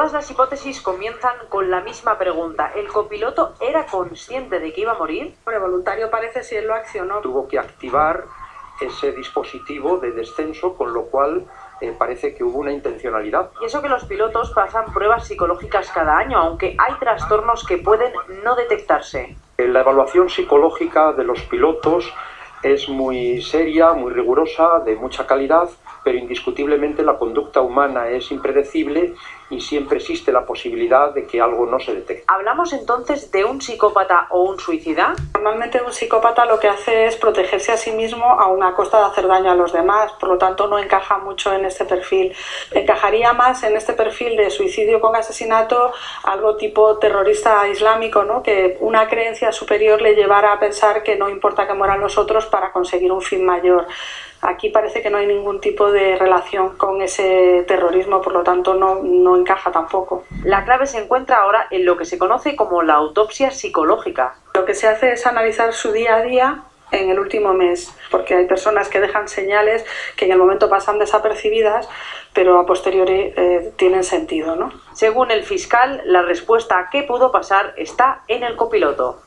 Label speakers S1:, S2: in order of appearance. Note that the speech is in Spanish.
S1: Todas las hipótesis comienzan con la misma pregunta. ¿El copiloto era consciente de que iba a morir?
S2: El voluntario parece si él lo accionó.
S3: Tuvo que activar ese dispositivo de descenso, con lo cual eh, parece que hubo una intencionalidad.
S1: Y eso que los pilotos pasan pruebas psicológicas cada año, aunque hay trastornos que pueden no detectarse.
S3: La evaluación psicológica de los pilotos es muy seria, muy rigurosa, de mucha calidad, pero indiscutiblemente la conducta humana es impredecible y siempre existe la posibilidad de que algo no se detecte.
S1: ¿Hablamos entonces de un psicópata o un suicida?
S2: Normalmente un psicópata lo que hace es protegerse a sí mismo a una costa de hacer daño a los demás, por lo tanto no encaja mucho en este perfil. Encajaría más en este perfil de suicidio con asesinato algo tipo terrorista islámico, ¿no? que una creencia superior le llevara a pensar que no importa que mueran los otros para conseguir un fin mayor. Aquí parece que no hay ningún tipo de relación con ese terrorismo, por lo tanto no, no encaja tampoco.
S1: La clave se encuentra ahora en lo que se conoce como la autopsia psicológica.
S2: Lo que se hace es analizar su día a día en el último mes, porque hay personas que dejan señales que en el momento pasan desapercibidas, pero a posteriori eh, tienen sentido, ¿no?
S1: Según el fiscal, la respuesta a qué pudo pasar está en el copiloto.